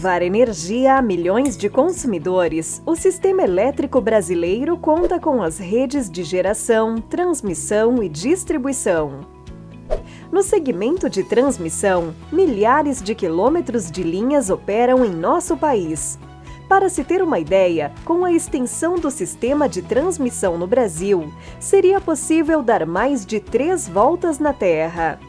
levar energia a milhões de consumidores, o sistema elétrico brasileiro conta com as redes de geração, transmissão e distribuição. No segmento de transmissão, milhares de quilômetros de linhas operam em nosso país. Para se ter uma ideia, com a extensão do sistema de transmissão no Brasil, seria possível dar mais de três voltas na Terra.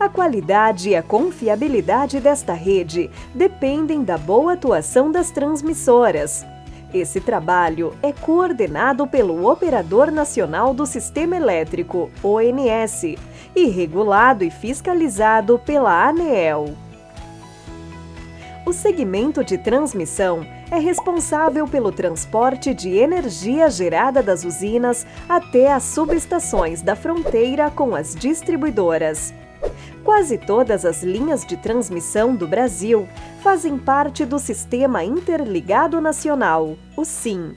A qualidade e a confiabilidade desta rede dependem da boa atuação das transmissoras. Esse trabalho é coordenado pelo Operador Nacional do Sistema Elétrico, ONS, e regulado e fiscalizado pela ANEEL. O segmento de transmissão é responsável pelo transporte de energia gerada das usinas até as subestações da fronteira com as distribuidoras. Quase todas as linhas de transmissão do Brasil fazem parte do Sistema Interligado Nacional, o SIM.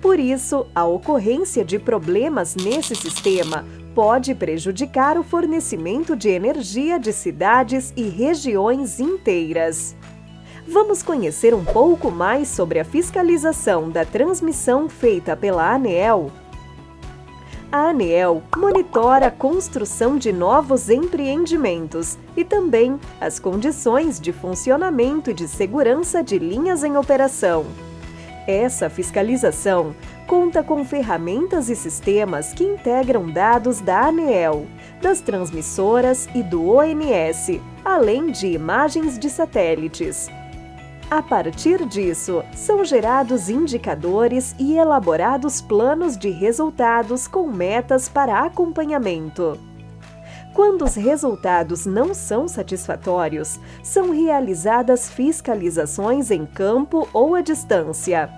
Por isso, a ocorrência de problemas nesse sistema pode prejudicar o fornecimento de energia de cidades e regiões inteiras. Vamos conhecer um pouco mais sobre a fiscalização da transmissão feita pela ANEEL? A ANEEL monitora a construção de novos empreendimentos e também as condições de funcionamento e de segurança de linhas em operação. Essa fiscalização conta com ferramentas e sistemas que integram dados da ANEEL, das transmissoras e do ONS, além de imagens de satélites. A partir disso, são gerados indicadores e elaborados planos de resultados com metas para acompanhamento. Quando os resultados não são satisfatórios, são realizadas fiscalizações em campo ou à distância.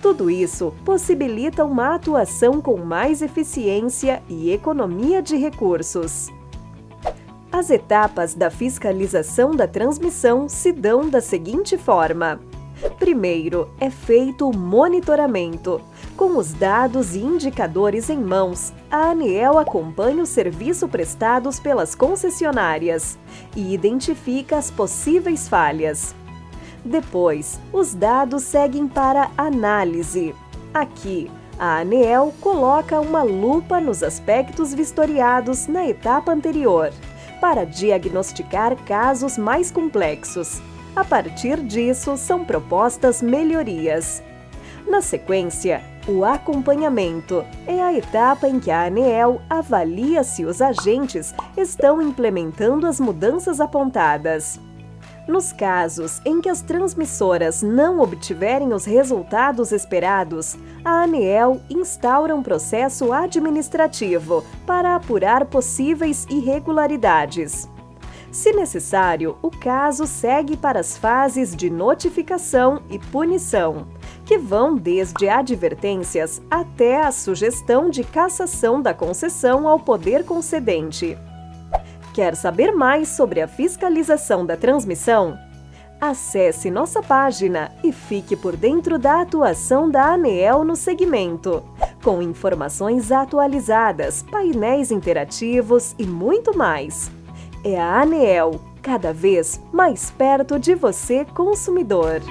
Tudo isso possibilita uma atuação com mais eficiência e economia de recursos. As etapas da fiscalização da transmissão se dão da seguinte forma. Primeiro, é feito o monitoramento. Com os dados e indicadores em mãos, a ANEEL acompanha o serviço prestados pelas concessionárias e identifica as possíveis falhas. Depois, os dados seguem para análise. Aqui, a ANEEL coloca uma lupa nos aspectos vistoriados na etapa anterior, para diagnosticar casos mais complexos. A partir disso, são propostas melhorias. Na sequência, o acompanhamento é a etapa em que a ANEEL avalia se os agentes estão implementando as mudanças apontadas. Nos casos em que as transmissoras não obtiverem os resultados esperados, a ANEEL instaura um processo administrativo para apurar possíveis irregularidades. Se necessário, o caso segue para as fases de notificação e punição, que vão desde advertências até a sugestão de cassação da concessão ao poder concedente. Quer saber mais sobre a fiscalização da transmissão? Acesse nossa página e fique por dentro da atuação da ANEEL no segmento, com informações atualizadas, painéis interativos e muito mais. É a ANEEL, cada vez mais perto de você, consumidor.